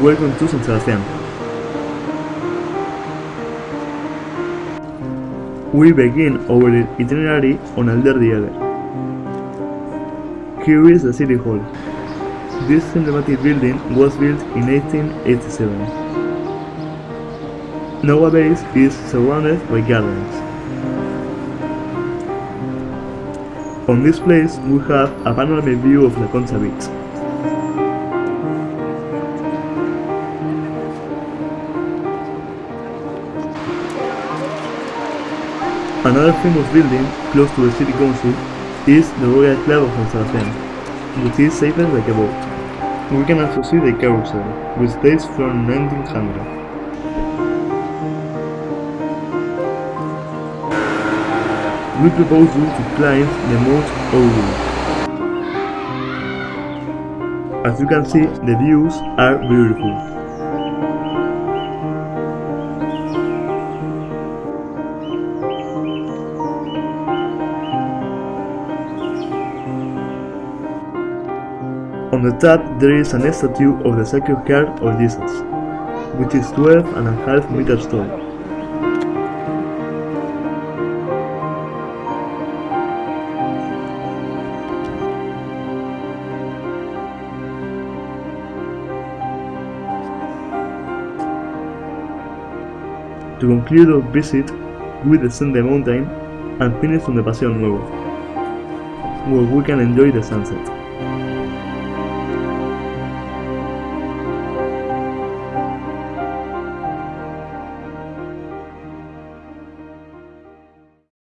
Welcome to San Sebastián. We begin our itinerary on Alderdi Eder. Here is the City Hall. This emblematic building was built in 1887. Nowadays it is surrounded by gardens. On this place we have a panoramic view of La Concha Beach. Another famous building close to the city council is the Royal Club of San Sebastián, which is safer like a boat. We can also see the carousel, which dates from 1900. We propose you to climb the Mount Urgull. As you can see, the views are beautiful. On the top there is an statue of the Sacred Heart of Jesus, which is 12 and a half meters tall. To conclude our visit, we descend the mountain and finish on the Paseo Nuevo, where we can enjoy the sunset.